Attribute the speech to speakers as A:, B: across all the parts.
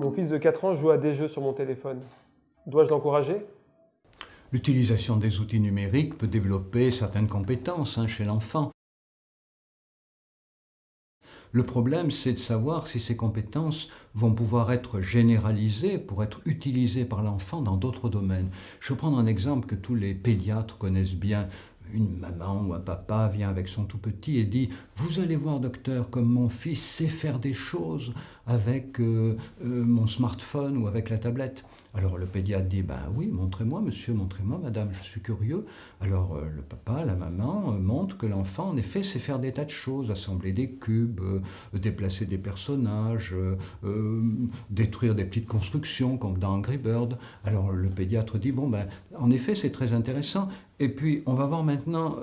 A: Mon fils de 4 ans joue à des jeux sur mon téléphone. Dois-je l'encourager?
B: L'utilisation des outils numériques peut développer certaines compétences hein, chez l'enfant. Le problème, c'est de savoir si ces compétences vont pouvoir être généralisées pour être utilisées par l'enfant dans d'autres domaines. Je prendre un exemple que tous les pédiatres connaissent bien une maman ou un papa vient avec son tout petit et dit Vous allez voir, docteur, comme mon fils sait faire des choses avec euh, euh, mon smartphone ou avec la tablette. Alors le pédiatre dit Ben oui, montrez-moi, monsieur, montrez-moi, madame, je suis curieux. Alors euh, le papa, la maman montrent que l'enfant, en effet, sait faire des tas de choses assembler des cubes, déplacer des personnages, détruire des petites constructions comme dans Angry Bird. Alors le pédiatre dit Bon, ben, en effet, c'est très intéressant. Et puis, on va voir maintenant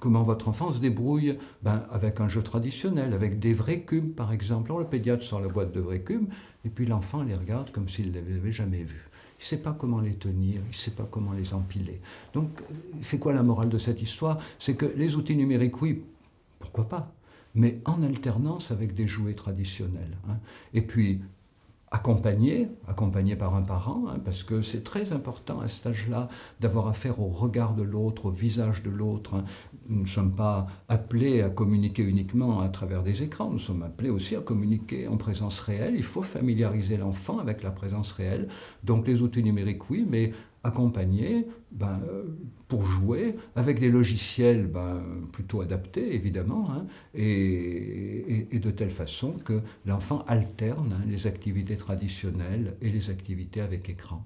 B: comment votre enfant se débrouille? Ben, avec un jeu traditionnel, avec des vrais cubes, par exemple. Alors, le pédiatre sort la boîte de vrais cubes, et puis l'enfant les regarde comme s'il ne les avait jamais vus. Il ne sait pas comment les tenir, il ne sait pas comment les empiler. Donc, c'est quoi la morale de cette histoire? C'est que les outils numériques, oui, pourquoi pas mais en alternance avec des jouets traditionnels. Hein. Et puis, accompagné, accompagné par un parent, hein, parce que c'est très important à cet âge-là d'avoir affaire au regard de l'autre, au visage de l'autre. Hein. Nous ne sommes pas appelés à communiquer uniquement à travers des écrans, nous sommes appelés aussi à communiquer en présence réelle. Il faut familiariser l'enfant avec la présence réelle. Donc les outils numériques, oui, mais accompagner ben, euh, pour jouer avec des logiciels ben, plutôt adaptés, évidemment, hein, et, de telle façon que l'enfant alterne hein, les activités traditionnelles et les activités avec écran.